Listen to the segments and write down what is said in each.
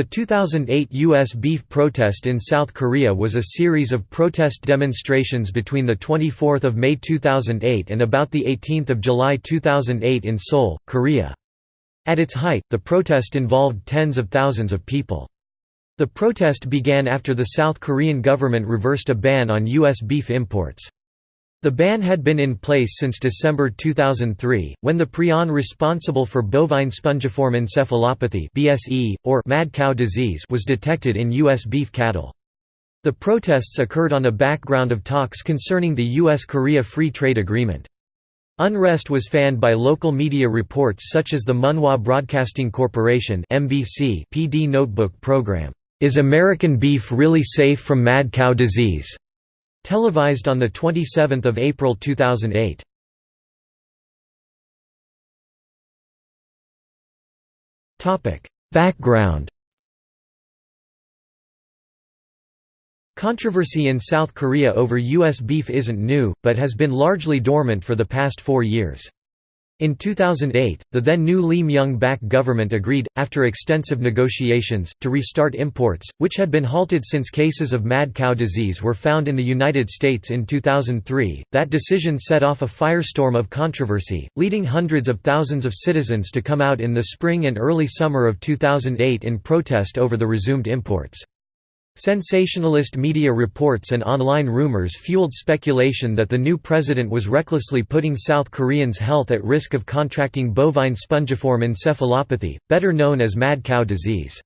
The 2008 U.S. beef protest in South Korea was a series of protest demonstrations between 24 May 2008 and about 18 July 2008 in Seoul, Korea. At its height, the protest involved tens of thousands of people. The protest began after the South Korean government reversed a ban on U.S. beef imports. The ban had been in place since December 2003, when the prion responsible for bovine spongiform encephalopathy (BSE) or mad cow disease was detected in US beef cattle. The protests occurred on a background of talks concerning the US-Korea Free Trade Agreement. Unrest was fanned by local media reports such as the Munhwa Broadcasting Corporation (MBC) PD Notebook program. Is American beef really safe from mad cow disease? Televised on 27 April 2008. Background Controversy in South Korea over U.S. beef isn't new, but has been largely dormant for the past four years. In 2008, the then new Lee Myung-bak government agreed, after extensive negotiations, to restart imports, which had been halted since cases of mad cow disease were found in the United States in 2003. That decision set off a firestorm of controversy, leading hundreds of thousands of citizens to come out in the spring and early summer of 2008 in protest over the resumed imports. Sensationalist media reports and online rumors fueled speculation that the new president was recklessly putting South Koreans' health at risk of contracting bovine spongiform encephalopathy, better known as mad cow disease.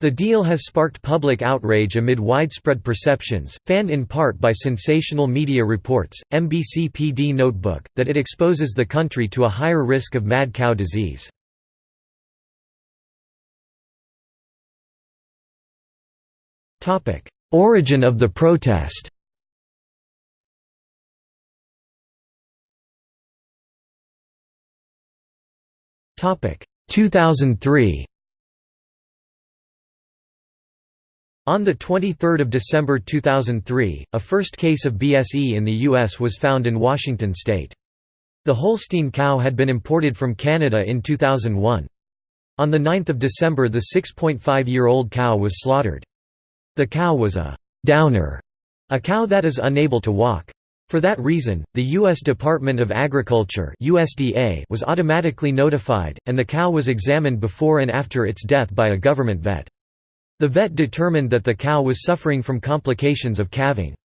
The deal has sparked public outrage amid widespread perceptions, fanned in part by sensational media reports, MBC PD Notebook, that it exposes the country to a higher risk of mad cow disease. Origin of the protest Topic 2003 On 23 December 2003, a first case of BSE in the U.S. was found in Washington state. The Holstein cow had been imported from Canada in 2001. On 9 December the 6.5-year-old cow was slaughtered. The cow was a «downer», a cow that is unable to walk. For that reason, the U.S. Department of Agriculture USDA was automatically notified, and the cow was examined before and after its death by a government vet. The vet determined that the cow was suffering from complications of calving.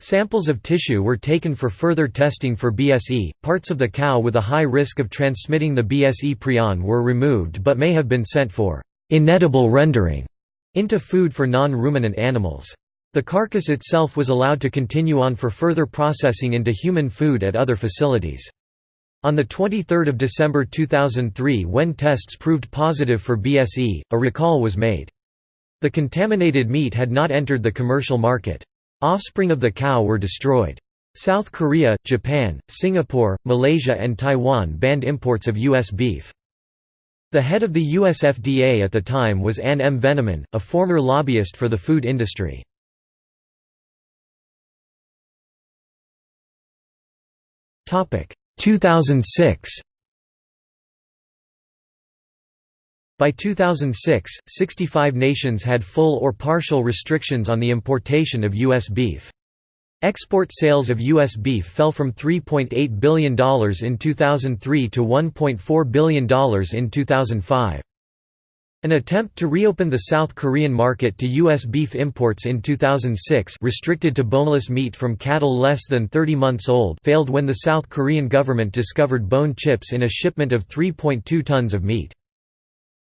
Samples of tissue were taken for further testing for BSE. Parts of the cow with a high risk of transmitting the BSE prion were removed but may have been sent for inedible rendering into food for non-ruminant animals. The carcass itself was allowed to continue on for further processing into human food at other facilities. On 23 December 2003 when tests proved positive for BSE, a recall was made. The contaminated meat had not entered the commercial market. Offspring of the cow were destroyed. South Korea, Japan, Singapore, Malaysia and Taiwan banned imports of U.S. beef. The head of the USFDA at the time was Ann M. Veneman, a former lobbyist for the food industry. Topic 2006. By 2006, 65 nations had full or partial restrictions on the importation of U.S. beef. Export sales of U.S. beef fell from $3.8 billion in 2003 to $1.4 billion in 2005. An attempt to reopen the South Korean market to U.S. beef imports in 2006 restricted to boneless meat from cattle less than 30 months old failed when the South Korean government discovered bone chips in a shipment of 3.2 tons of meat.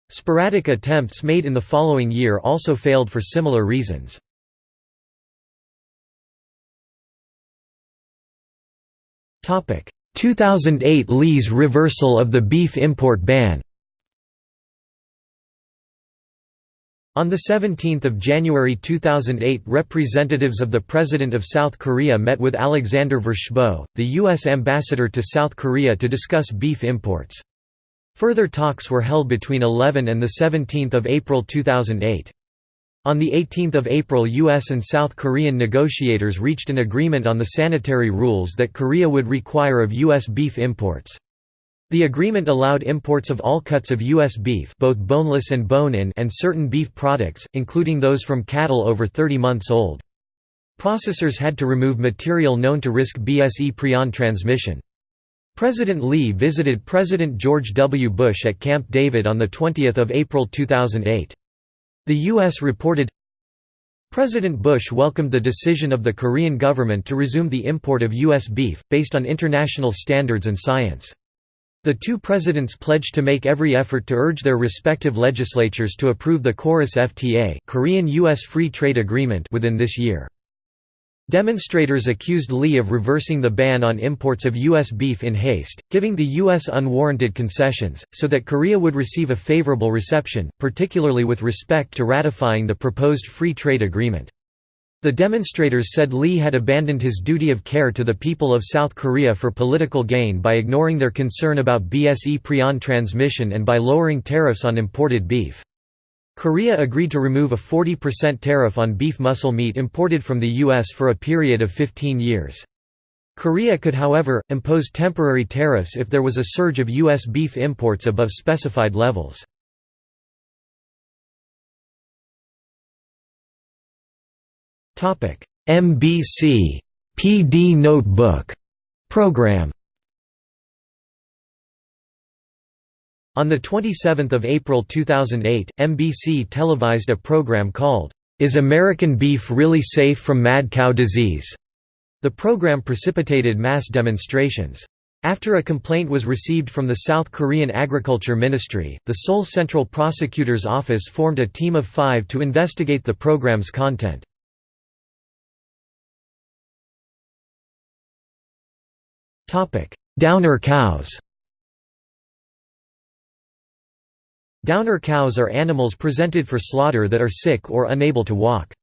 Sporadic attempts made in the following year also failed for similar reasons. 2008 Lee's reversal of the beef import ban On 17 January 2008 representatives of the President of South Korea met with Alexander Vershbow, the U.S. ambassador to South Korea to discuss beef imports. Further talks were held between 11 and 17 April 2008. On 18 April U.S. and South Korean negotiators reached an agreement on the sanitary rules that Korea would require of U.S. beef imports. The agreement allowed imports of all cuts of U.S. beef both boneless and bone-in and certain beef products, including those from cattle over 30 months old. Processors had to remove material known to risk BSE prion transmission. President Lee visited President George W. Bush at Camp David on 20 April 2008. The U.S. reported, President Bush welcomed the decision of the Korean government to resume the import of U.S. beef, based on international standards and science. The two presidents pledged to make every effort to urge their respective legislatures to approve the KORUS FTA Korean-U.S. Free Trade Agreement within this year. Demonstrators accused Lee of reversing the ban on imports of U.S. beef in haste, giving the U.S. unwarranted concessions, so that Korea would receive a favorable reception, particularly with respect to ratifying the proposed free trade agreement. The demonstrators said Lee had abandoned his duty of care to the people of South Korea for political gain by ignoring their concern about BSE prion transmission and by lowering tariffs on imported beef. Korea agreed to remove a 40% tariff on beef muscle meat imported from the U.S. for a period of 15 years. Korea could however, impose temporary tariffs if there was a surge of U.S. beef imports above specified levels. MBC PD Notebook program On 27 April 2008, MBC televised a program called, Is American Beef Really Safe from Mad Cow Disease? The program precipitated mass demonstrations. After a complaint was received from the South Korean Agriculture Ministry, the Seoul Central Prosecutor's Office formed a team of five to investigate the program's content. Downer cows Downer cows are animals presented for slaughter that are sick or unable to walk.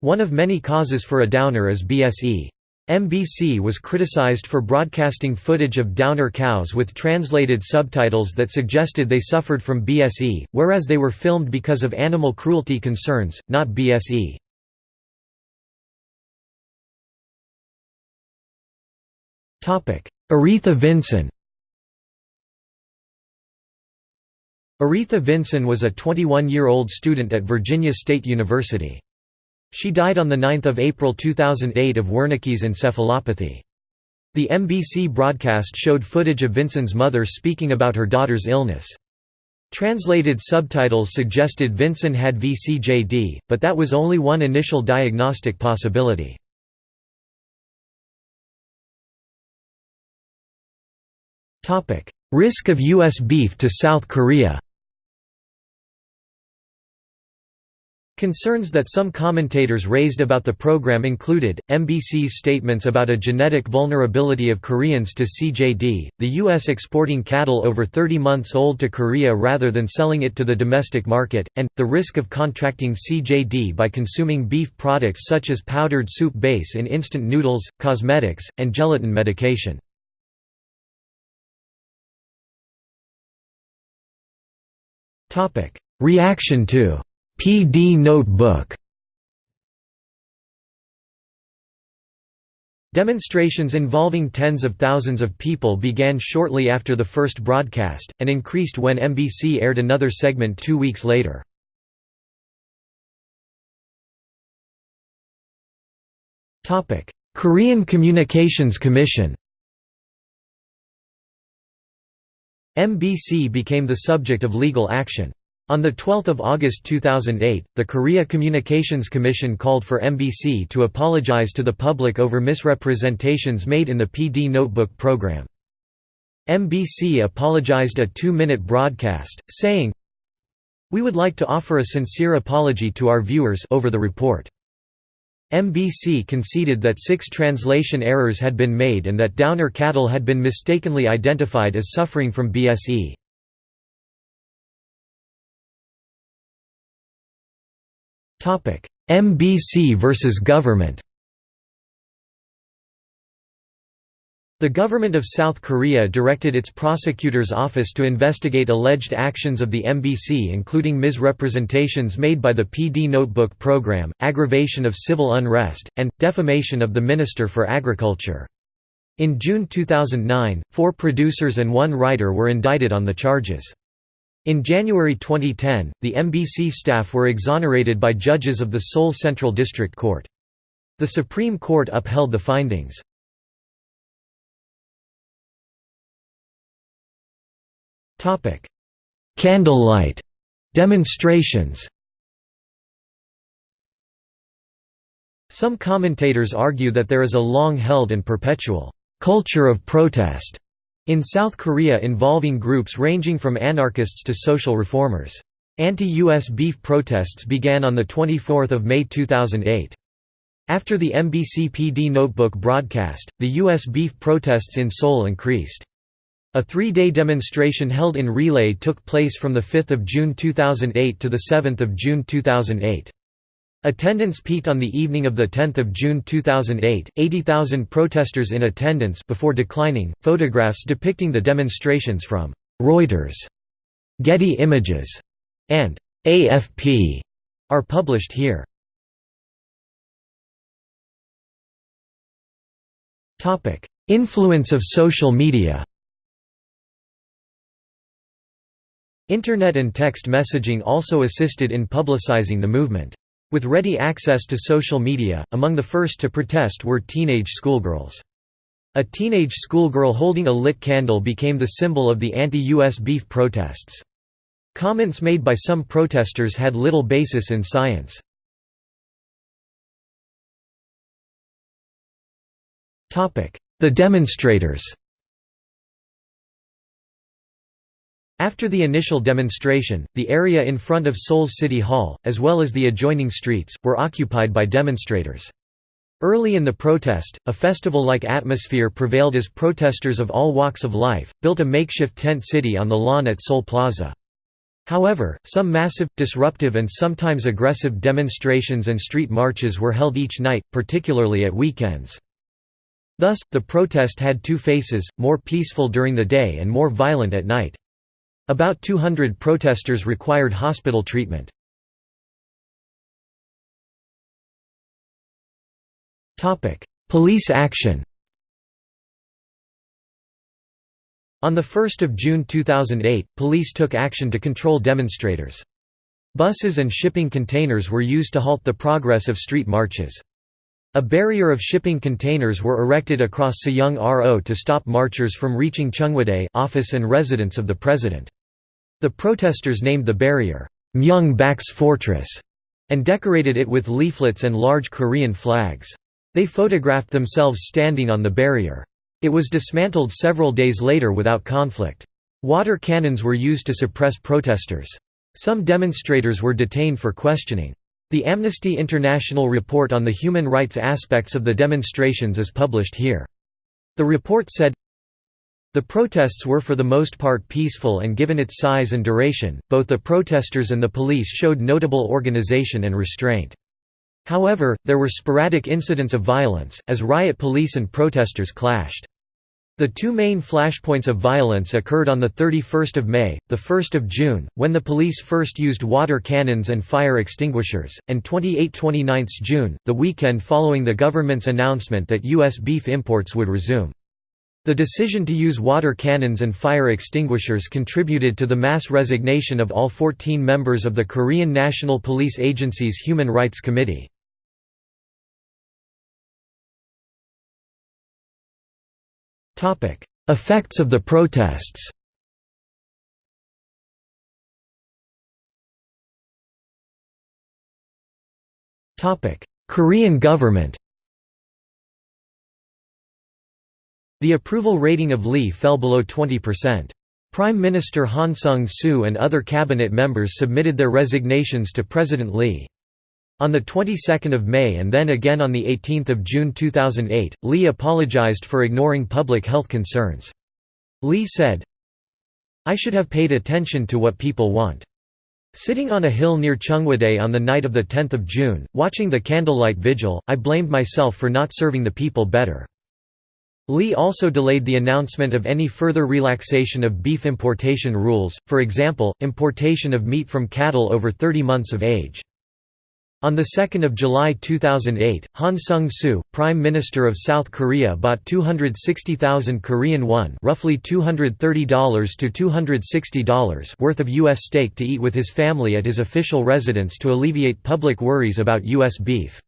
One of many causes for a downer is BSE. MBC was criticized for broadcasting footage of downer cows with translated subtitles that suggested they suffered from BSE, whereas they were filmed because of animal cruelty concerns, not BSE. Aretha Vinson Aretha Vinson was a 21-year-old student at Virginia State University. She died on 9 April 2008 of Wernicke's encephalopathy. The MBC broadcast showed footage of Vinson's mother speaking about her daughter's illness. Translated subtitles suggested Vinson had VCJD, but that was only one initial diagnostic possibility. Risk of U.S. beef to South Korea Concerns that some commentators raised about the program included, MBC's statements about a genetic vulnerability of Koreans to CJD, the U.S. exporting cattle over 30 months old to Korea rather than selling it to the domestic market, and, the risk of contracting CJD by consuming beef products such as powdered soup base in instant noodles, cosmetics, and gelatin medication. Reaction to PD Notebook Demonstrations involving tens of thousands of people began shortly after the first broadcast, and increased when MBC aired another segment two weeks later. Korean Communications Commission MBC became the subject of legal action. On 12 August 2008, the Korea Communications Commission called for MBC to apologize to the public over misrepresentations made in the PD Notebook program. MBC apologized a two-minute broadcast, saying, We would like to offer a sincere apology to our viewers over the report. MBC conceded that six translation errors had been made and that Downer cattle had been mistakenly identified as suffering from BSE. MBC versus government The government of South Korea directed its prosecutor's office to investigate alleged actions of the MBC including misrepresentations made by the PD Notebook program, aggravation of civil unrest, and, defamation of the Minister for Agriculture. In June 2009, four producers and one writer were indicted on the charges. In January 2010, the MBC staff were exonerated by judges of the Seoul Central District Court. The Supreme Court upheld the findings. Candlelight demonstrations Some commentators argue that there is a long-held and perpetual culture of protest in South Korea involving groups ranging from anarchists to social reformers. Anti-US beef protests began on 24 May 2008. After the MBC PD Notebook broadcast, the U.S. beef protests in Seoul increased. A three-day demonstration held in Relay took place from 5 June 2008 to 7 June 2008. Attendance peaked on the evening of 10 June 2008, 80,000 protesters in attendance before declining. Photographs depicting the demonstrations from Reuters, Getty Images, and AFP are published here. Influence of social media. Internet and text messaging also assisted in publicizing the movement. With ready access to social media, among the first to protest were teenage schoolgirls. A teenage schoolgirl holding a lit candle became the symbol of the anti-US beef protests. Comments made by some protesters had little basis in science. The demonstrators After the initial demonstration, the area in front of Seoul's City Hall, as well as the adjoining streets, were occupied by demonstrators. Early in the protest, a festival-like atmosphere prevailed as protesters of all walks of life, built a makeshift tent city on the lawn at Seoul Plaza. However, some massive, disruptive and sometimes aggressive demonstrations and street marches were held each night, particularly at weekends. Thus, the protest had two faces, more peaceful during the day and more violent at night. About 200 protesters required hospital treatment. Police action On 1 June 2008, police took action to control demonstrators. Buses and shipping containers were used to halt the progress of street marches. A barrier of shipping containers were erected across Sejong Ro to stop marchers from reaching Cheongwadae office and residence of the president. The protesters named the barrier, Myung Bak's Fortress, and decorated it with leaflets and large Korean flags. They photographed themselves standing on the barrier. It was dismantled several days later without conflict. Water cannons were used to suppress protesters. Some demonstrators were detained for questioning. The Amnesty International report on the human rights aspects of the demonstrations is published here. The report said, the protests were for the most part peaceful and given its size and duration, both the protesters and the police showed notable organization and restraint. However, there were sporadic incidents of violence, as riot police and protesters clashed. The two main flashpoints of violence occurred on 31 May, 1 June, when the police first used water cannons and fire extinguishers, and 28–29 June, the weekend following the government's announcement that U.S. beef imports would resume. The decision to use water cannons and fire extinguishers contributed to the mass resignation of all 14 members of the Korean National Police Agency's Human Rights Committee. Effects of the protests Korean government The approval rating of Lee fell below 20%. Prime Minister Han Sung-soo and other cabinet members submitted their resignations to President Lee. On the 22nd of May and then again on the 18th of June 2008, Lee apologized for ignoring public health concerns. Lee said, I should have paid attention to what people want. Sitting on a hill near Cheongwadae on the night of 10 June, watching the candlelight vigil, I blamed myself for not serving the people better. Lee also delayed the announcement of any further relaxation of beef importation rules, for example, importation of meat from cattle over 30 months of age. On 2 July 2008, Han Sung-soo, Prime Minister of South Korea bought 260,000 Korean won roughly $230 to $260 worth of U.S. steak to eat with his family at his official residence to alleviate public worries about U.S. beef.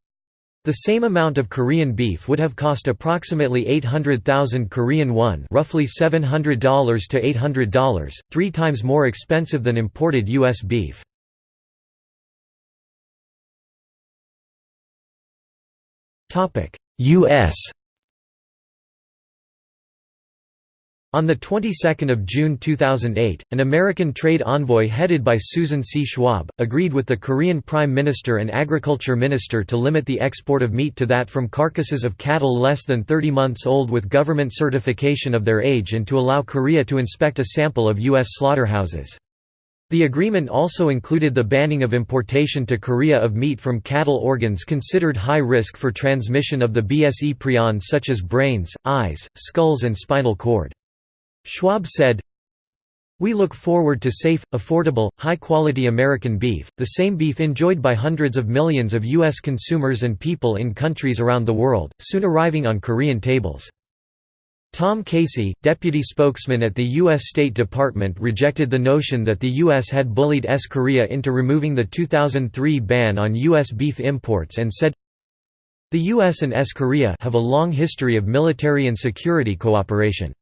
The same amount of Korean beef would have cost approximately 800,000 Korean won roughly $700 to $800, three times more expensive than imported U.S. beef. U.S. On the 22nd of June 2008, an American trade envoy headed by Susan C. Schwab, agreed with the Korean Prime Minister and Agriculture Minister to limit the export of meat to that from carcasses of cattle less than 30 months old with government certification of their age and to allow Korea to inspect a sample of U.S. slaughterhouses. The agreement also included the banning of importation to Korea of meat from cattle organs considered high risk for transmission of the BSE prions such as brains, eyes, skulls and spinal cord. Schwab said, we look forward to safe, affordable, high-quality American beef, the same beef enjoyed by hundreds of millions of U.S. consumers and people in countries around the world, soon arriving on Korean tables. Tom Casey, deputy spokesman at the U.S. State Department rejected the notion that the U.S. had bullied S. Korea into removing the 2003 ban on U.S. beef imports and said, The U.S. and S. Korea have a long history of military and security cooperation.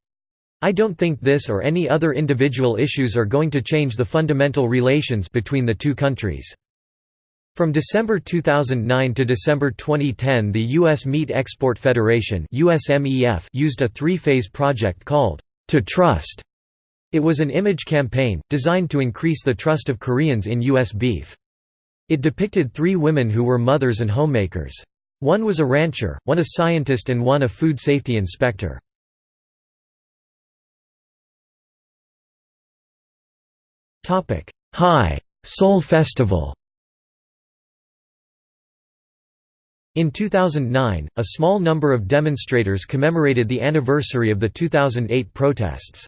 I don't think this or any other individual issues are going to change the fundamental relations between the two countries. From December 2009 to December 2010 the U.S. Meat Export Federation used a three-phase project called, To Trust. It was an image campaign, designed to increase the trust of Koreans in U.S. beef. It depicted three women who were mothers and homemakers. One was a rancher, one a scientist and one a food safety inspector. High Seoul Festival In 2009, a small number of demonstrators commemorated the anniversary of the 2008 protests.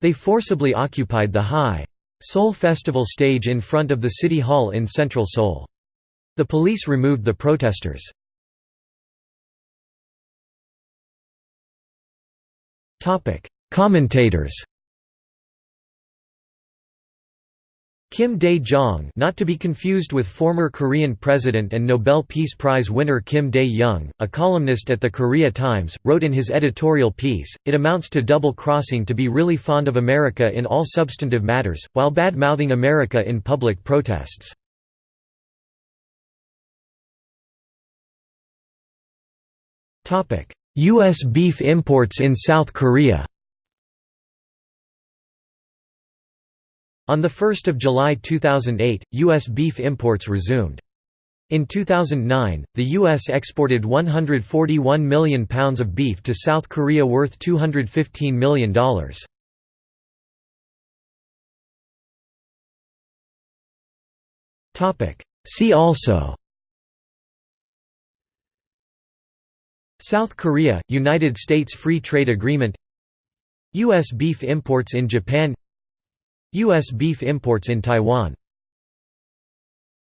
They forcibly occupied the High Seoul Festival stage in front of the City Hall in central Seoul. The police removed the protesters. Commentators Kim Dae-jung not to be confused with former Korean president and Nobel Peace Prize winner Kim Dae-jung, a columnist at the Korea Times, wrote in his editorial piece, it amounts to double-crossing to be really fond of America in all substantive matters, while bad-mouthing America in public protests. U.S. beef imports in South Korea On 1 July 2008, U.S. beef imports resumed. In 2009, the U.S. exported 141 million pounds of beef to South Korea worth $215 million. See also South Korea – United States Free Trade Agreement U.S. beef imports in Japan U.S. beef imports in Taiwan